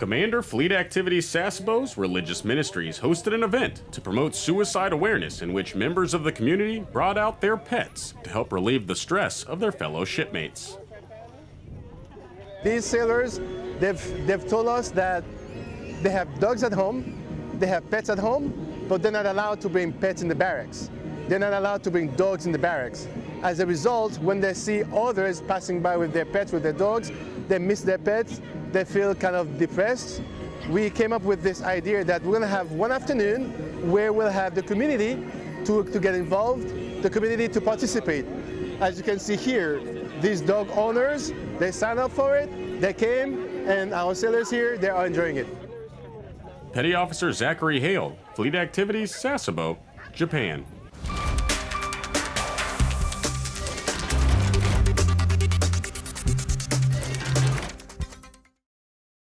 Commander Fleet Activities Sasebo's Religious Ministries hosted an event to promote suicide awareness in which members of the community brought out their pets to help relieve the stress of their fellow shipmates. These sailors, they've, they've told us that they have dogs at home, they have pets at home, but they're not allowed to bring pets in the barracks. They're not allowed to bring dogs in the barracks. As a result, when they see others passing by with their pets, with their dogs, they miss their pets, they feel kind of depressed. We came up with this idea that we're going to have one afternoon where we'll have the community to, to get involved, the community to participate. As you can see here, these dog owners, they signed up for it, they came, and our sailors here, they are enjoying it. Petty Officer Zachary Hale, Fleet Activities, Sasebo, Japan.